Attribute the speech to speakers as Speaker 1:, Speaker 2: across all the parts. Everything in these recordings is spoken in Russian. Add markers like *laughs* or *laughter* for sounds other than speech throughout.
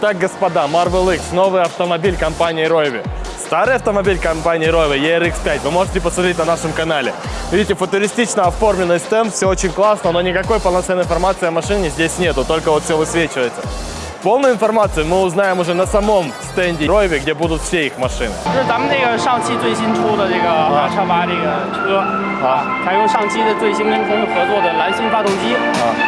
Speaker 1: Итак, господа, Marvel X, новый автомобиль компании Royve. Старый автомобиль компании Royve, ERX5, вы можете посмотреть на нашем канале. Видите, футуристично оформленный стенд, все очень классно, но никакой полноценной информации о машине здесь нету, только вот все высвечивается. Полную информацию мы узнаем уже на самом стенде Royve, где будут все их машины.
Speaker 2: 就是咱们那个上汽最新出的这个八叉八这个车啊，采用上汽的最新跟通用合作的蓝芯发动机，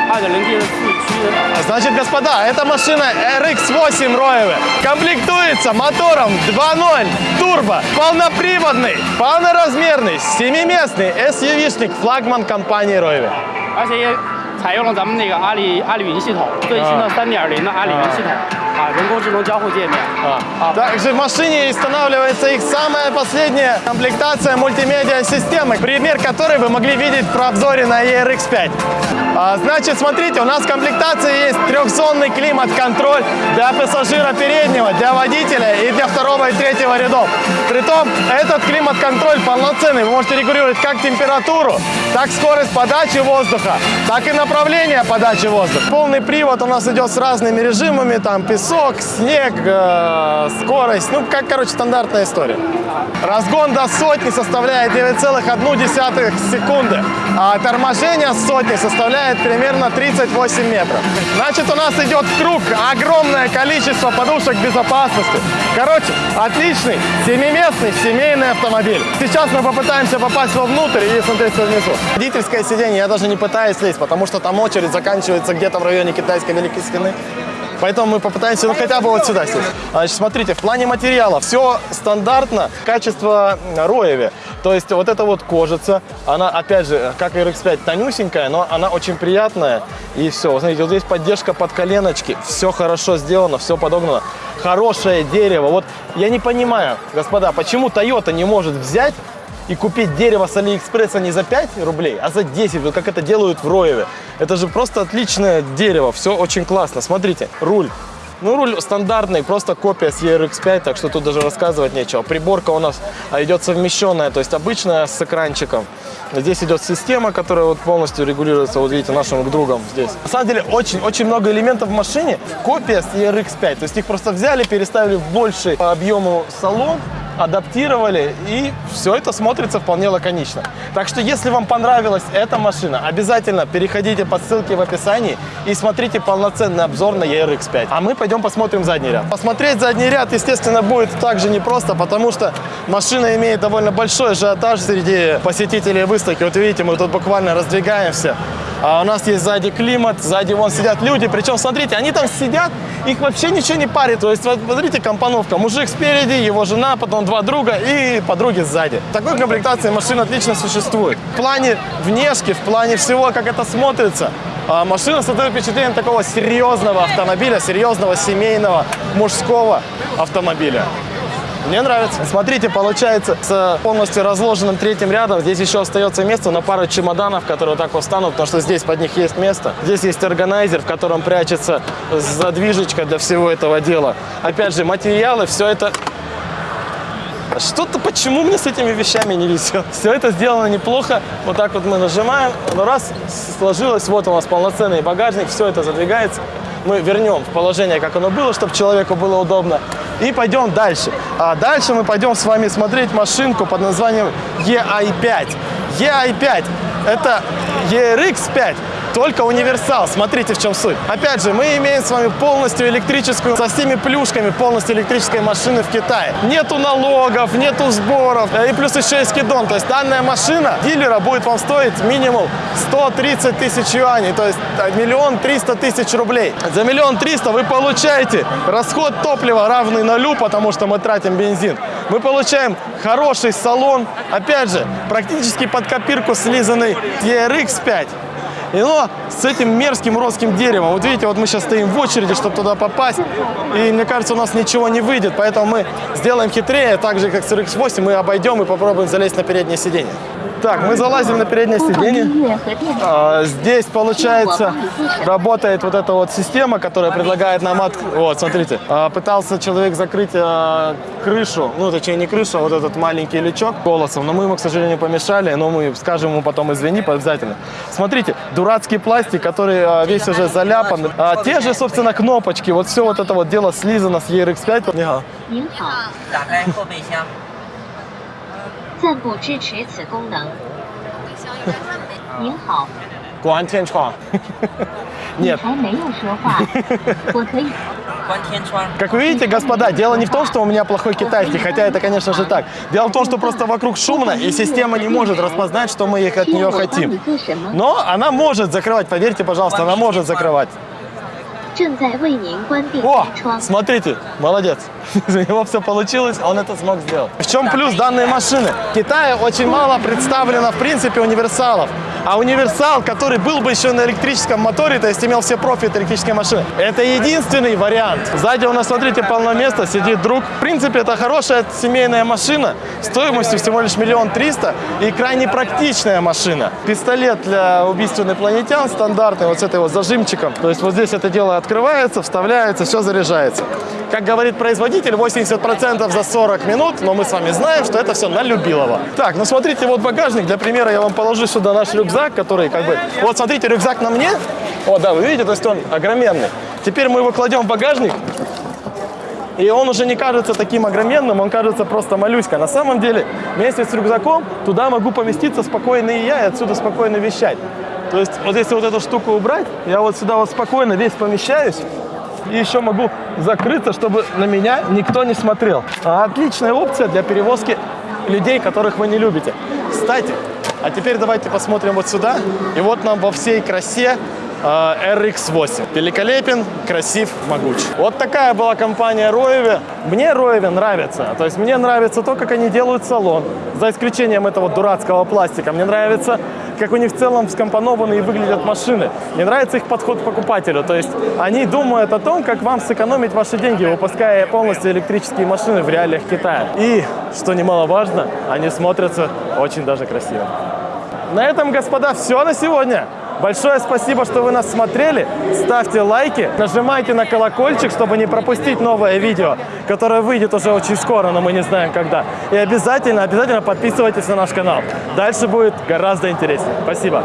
Speaker 2: 二点零 T 的四驱的。
Speaker 1: Значит, господа, эта машина RX8 Royve комплектуется мотором 2.0 турбо, полноприводный, полноразмерный, семиместный SUV-шник флагман компании Royve.
Speaker 2: 而且也 采用了咱们那个阿里阿里云系统，最新的三点零的阿里云系统啊，人工智能交互界面。
Speaker 1: А. Также в машине устанавливается их самая последняя комплектация мультимедиа-системы, пример которой вы могли видеть в обзоре на ERX5. А, значит, смотрите, у нас в комплектации есть трехзонный климат-контроль для пассажира переднего, для водителя и для второго и третьего рядов. Притом, этот климат-контроль полноценный. Вы можете регулировать как температуру, так скорость подачи воздуха, так и направление подачи воздуха. Полный привод у нас идет с разными режимами, там песок, снег, э, скорость, ну, как, короче, стандартная история. Разгон до сотни составляет 9,1 секунды, а торможение сотни составляет примерно 38 метров. Значит, у нас идет в круг огромное количество подушек безопасности. Короче, отличный, семиместный, семейный автомобиль. Сейчас мы попытаемся попасть вовнутрь и смотреть внизу. Водительское сиденье я даже не пытаюсь лезть, потому что там очередь заканчивается где-то в районе китайской Великой Стены. Поэтому мы попытаемся ну, хотя бы вот сюда сесть. Значит, смотрите, в плане материала все стандартно, качество роеве. То есть вот эта вот кожица, она, опять же, как и RX-5, тонюсенькая, но она очень приятная. И все, вот смотрите, вот здесь поддержка под коленочки, все хорошо сделано, все подогнано. Хорошее дерево. Вот я не понимаю, господа, почему Toyota не может взять и купить дерево с Алиэкспресса не за 5 рублей, а за 10, вот как это делают в Роеве. Это же просто отличное дерево, все очень классно. Смотрите, руль. Ну, руль стандартный, просто копия с ERX5, так что тут даже рассказывать нечего. Приборка у нас а, идет совмещенная, то есть обычная с экранчиком. Здесь идет система, которая вот полностью регулируется, вот видите, нашим другом здесь. На самом деле, очень-очень много элементов в машине, копия с ERX5. То есть их просто взяли, переставили в больший по объему салон, адаптировали, и все это смотрится вполне лаконично. Так что, если вам понравилась эта машина, обязательно переходите по ссылке в описании и смотрите полноценный обзор на ERX5. А мы пойдем посмотрим задний ряд. Посмотреть задний ряд, естественно, будет также непросто, потому что машина имеет довольно большой ажиотаж среди посетителей выставки. Вот видите, мы тут буквально раздвигаемся. А у нас есть сзади климат, сзади вон сидят люди. Причем, смотрите, они там сидят, их вообще ничего не парит. То есть, вот, смотрите, компоновка. Мужик спереди, его жена, потом два друга и подруги сзади. В такой комплектации машина отлично существует. В плане внешки, в плане всего, как это смотрится, а, машина создает впечатление такого серьезного автомобиля, серьезного семейного мужского автомобиля. Мне нравится. Смотрите, получается, с полностью разложенным третьим рядом здесь еще остается место на пару чемоданов, которые вот так вот встанут, потому что здесь под них есть место. Здесь есть органайзер, в котором прячется задвижечка для всего этого дела. Опять же, материалы, все это что-то почему мне с этими вещами не везет. Все это сделано неплохо. Вот так вот мы нажимаем. Но раз сложилось, вот у нас полноценный багажник, все это задвигается. Мы вернем в положение, как оно было, чтобы человеку было удобно. И пойдем дальше. А дальше мы пойдем с вами смотреть машинку под названием EI5. EI5 это ERX5, только универсал. Смотрите, в чем суть. Опять же, мы имеем с вами полностью электрическую, со всеми плюшками полностью электрической машины в Китае. Нету налогов, нету сборов, э, и плюс еще есть скидон. То есть данная машина дилера будет вам стоить минимум 130 тысяч юаней, то есть э, миллион триста тысяч рублей. За миллион триста вы получаете расход топлива равный нулю, потому что мы тратим бензин. Мы получаем хороший салон, опять же, практически под копирку слизанный ERX5. И но с этим мерзким родским деревом. Вот видите, вот мы сейчас стоим в очереди, чтобы туда попасть. И мне кажется, у нас ничего не выйдет. Поэтому мы сделаем хитрее, так же, как с RX-8, мы обойдем и попробуем залезть на переднее сиденье. Так, мы залазим на переднее сиденье. А, здесь, получается, работает вот эта вот система, которая предлагает нам... От... Вот, смотрите. А, пытался человек закрыть а, крышу, ну, точнее, не крышу, а вот этот маленький лючок голосом, но мы ему, к сожалению, помешали, но мы скажем ему потом извини обязательно. Смотрите, дурацкий пластик, который весь уже заляпан. Те же, собственно, кнопочки, вот все вот это вот дело слизано с ERX5.
Speaker 3: 暂不支持此功能。您好，
Speaker 1: Гуантенчхуа. Нет.
Speaker 3: 还*laughs* 没有说话，我可以。
Speaker 4: 关*laughs* 天窗，
Speaker 1: Как вы видите, господа, дело не в том, что у меня плохой китайский, хотя это, конечно же, так. Дело в том, что просто вокруг шумно, и система не может распознать, что мы их от
Speaker 3: 需要
Speaker 1: нее
Speaker 3: 我帮你
Speaker 1: хотим.
Speaker 3: 做什么？
Speaker 1: Но она может закрывать, поверьте, пожалуйста, она может закрывать.
Speaker 3: 正在为您关闭
Speaker 1: О,
Speaker 3: 天窗。
Speaker 1: смотрите, молодец. *laughs* У него все получилось, он это смог сделать. В чем плюс данной машины? В Китае очень мало представлено, в принципе, универсалов. А универсал, который был бы еще на электрическом моторе, то есть имел все профи электрической машины, это единственный вариант. Сзади у нас, смотрите, полно места, сидит друг. В принципе, это хорошая семейная машина, стоимостью всего лишь миллион триста и крайне практичная машина. Пистолет для убийств инопланетян стандартный, вот с этой вот зажимчиком. То есть вот здесь это дело открывается, вставляется, все заряжается. Как говорит производитель, 80% за 40 минут, но мы с вами знаем, что это все на любилово. Так, ну смотрите, вот багажник. Для примера я вам положу сюда наш рюкзак, который как бы... Вот смотрите, рюкзак на мне. Вот, да, вы видите, то есть он огроменный. Теперь мы его кладем в багажник. И он уже не кажется таким огроменным, он кажется просто малюська. На самом деле, вместе с рюкзаком туда могу поместиться спокойно и я, и отсюда спокойно вещать. То есть вот если вот эту штуку убрать, я вот сюда вот спокойно весь помещаюсь. И еще могу закрыться, чтобы на меня никто не смотрел. А Отличная опция для перевозки людей, которых вы не любите. Кстати, а теперь давайте посмотрим вот сюда. И вот нам во всей красе RX-8. Великолепен, красив, могуч. Вот такая была компания Роеве. Мне Роеве нравится. То есть мне нравится то, как они делают салон. За исключением этого дурацкого пластика. Мне нравится, как у них в целом скомпонованы и выглядят машины. Мне нравится их подход к покупателю. То есть они думают о том, как вам сэкономить ваши деньги, выпуская полностью электрические машины в реалиях Китая. И, что немаловажно, они смотрятся очень даже красиво. На этом, господа, все на сегодня. Большое спасибо, что вы нас смотрели. Ставьте лайки, нажимайте на колокольчик, чтобы не пропустить новое видео, которое выйдет уже очень скоро, но мы не знаем когда. И обязательно, обязательно подписывайтесь на наш канал. Дальше будет гораздо интереснее. Спасибо.